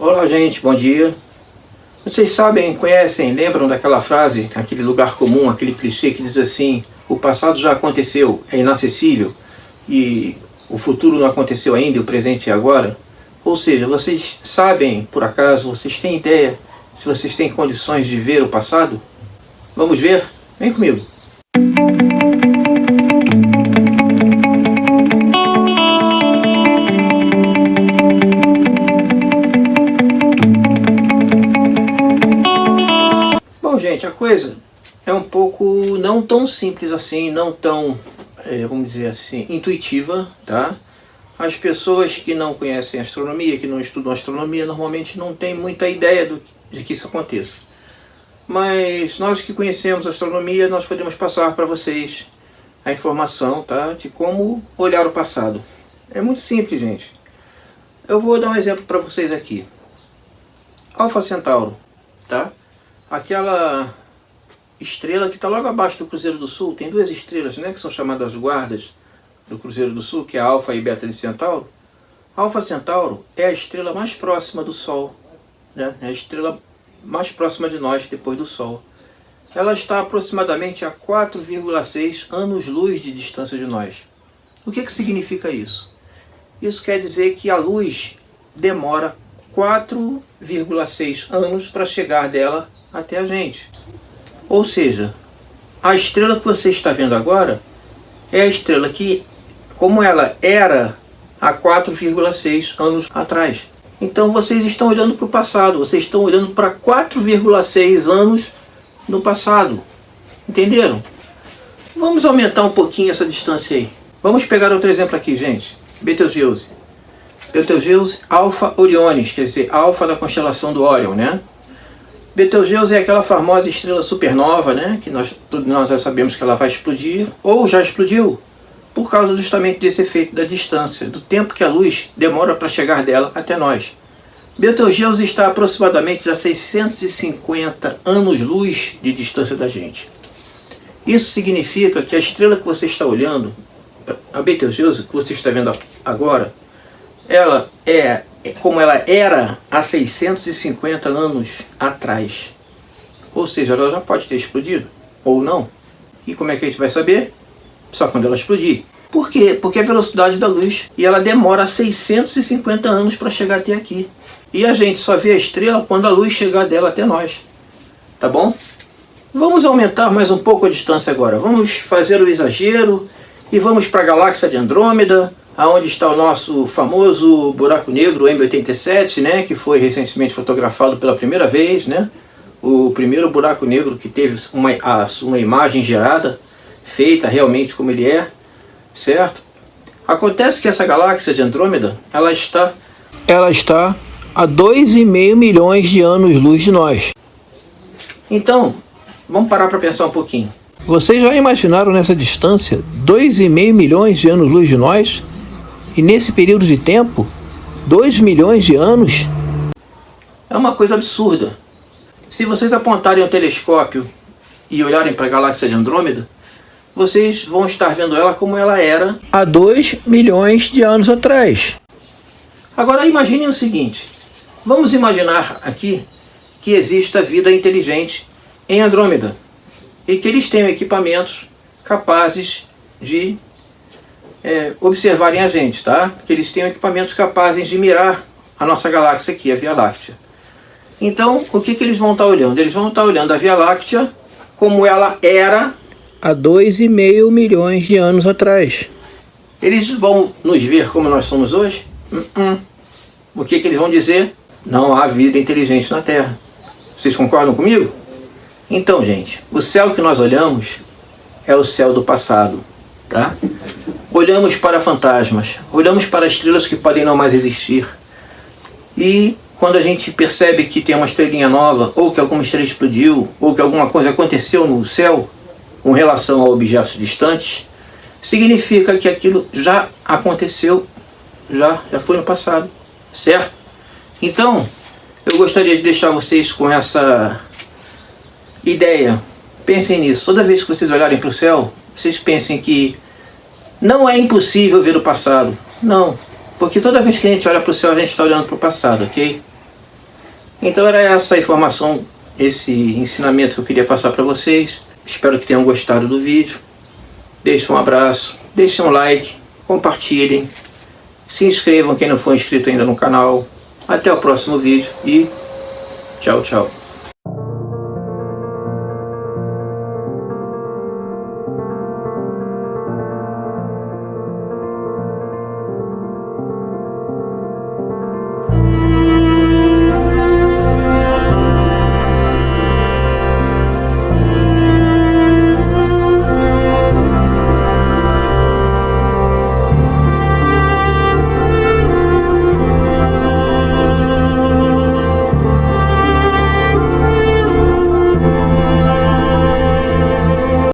Olá gente, bom dia. Vocês sabem, conhecem, lembram daquela frase, aquele lugar comum, aquele clichê que diz assim o passado já aconteceu, é inacessível e o futuro não aconteceu ainda, o presente é agora? Ou seja, vocês sabem, por acaso, vocês têm ideia se vocês têm condições de ver o passado? Vamos ver? Vem comigo. Bom, gente, a coisa é um pouco não tão simples assim, não tão, é, vamos dizer assim, intuitiva, tá? As pessoas que não conhecem astronomia, que não estudam astronomia, normalmente não têm muita ideia do, de que isso aconteça. Mas nós que conhecemos astronomia, nós podemos passar para vocês a informação tá, de como olhar o passado. É muito simples, gente. Eu vou dar um exemplo para vocês aqui. Alfa Centauro, tá? Aquela estrela que está logo abaixo do Cruzeiro do Sul, tem duas estrelas, né, que são chamadas guardas do Cruzeiro do Sul, que é Alfa e Beta de Centauro, Alfa Centauro é a estrela mais próxima do Sol, né? é a estrela mais próxima de nós depois do Sol. Ela está aproximadamente a 4,6 anos-luz de distância de nós. O que, que significa isso? Isso quer dizer que a luz demora 4,6 anos para chegar dela até a gente. Ou seja, a estrela que você está vendo agora é a estrela que como ela era há 4,6 anos atrás. Então vocês estão olhando para o passado, vocês estão olhando para 4,6 anos no passado. Entenderam? Vamos aumentar um pouquinho essa distância aí. Vamos pegar outro exemplo aqui, gente. Betelgeuse. Betelgeuse Alpha Orionis, quer dizer, Alpha da constelação do Orion, né? Betelgeuse é aquela famosa estrela supernova, né? Que nós, nós já sabemos que ela vai explodir, ou já explodiu por causa justamente desse efeito da distância, do tempo que a luz demora para chegar dela até nós. Betelgeuse está aproximadamente a 650 anos-luz de distância da gente. Isso significa que a estrela que você está olhando, a Betelgeuse que você está vendo agora, ela é como ela era há 650 anos atrás. Ou seja, ela já pode ter explodido, ou não. E como é que a gente vai saber? só quando ela explodir. Por quê? Porque é a velocidade da luz e ela demora 650 anos para chegar até aqui. E a gente só vê a estrela quando a luz chegar dela até nós. Tá bom? Vamos aumentar mais um pouco a distância agora. Vamos fazer o exagero e vamos para a galáxia de Andrômeda, aonde está o nosso famoso buraco negro M87, né, que foi recentemente fotografado pela primeira vez, né? O primeiro buraco negro que teve uma, uma imagem gerada feita realmente como ele é, certo? Acontece que essa galáxia de Andrômeda, ela está, ela está a 2,5 milhões de anos-luz de nós. Então, vamos parar para pensar um pouquinho. Vocês já imaginaram nessa distância 2,5 milhões de anos-luz de nós? E nesse período de tempo, 2 milhões de anos? É uma coisa absurda. Se vocês apontarem o telescópio e olharem para a galáxia de Andrômeda, vocês vão estar vendo ela como ela era há 2 milhões de anos atrás. Agora imaginem o seguinte, vamos imaginar aqui que exista vida inteligente em Andrômeda e que eles tenham equipamentos capazes de é, observarem a gente, tá? Que eles tenham equipamentos capazes de mirar a nossa galáxia aqui, a Via Láctea. Então, o que, que eles vão estar olhando? Eles vão estar olhando a Via Láctea como ela era há 2,5 milhões de anos atrás. Eles vão nos ver como nós somos hoje? Uh -uh. O que, que eles vão dizer? Não há vida inteligente na Terra. Vocês concordam comigo? Então, gente, o céu que nós olhamos é o céu do passado, tá? Olhamos para fantasmas, olhamos para estrelas que podem não mais existir. E quando a gente percebe que tem uma estrelinha nova, ou que alguma estrela explodiu, ou que alguma coisa aconteceu no céu, com relação a objetos distantes, significa que aquilo já aconteceu, já, já foi no passado, certo? Então, eu gostaria de deixar vocês com essa ideia. Pensem nisso. Toda vez que vocês olharem para o céu, vocês pensem que não é impossível ver o passado. Não. Porque toda vez que a gente olha para o céu, a gente está olhando para o passado, ok? Então era essa informação, esse ensinamento que eu queria passar para vocês. Espero que tenham gostado do vídeo. Deixe um abraço, deixem um like, compartilhem, se inscrevam quem não for inscrito ainda no canal. Até o próximo vídeo e tchau, tchau.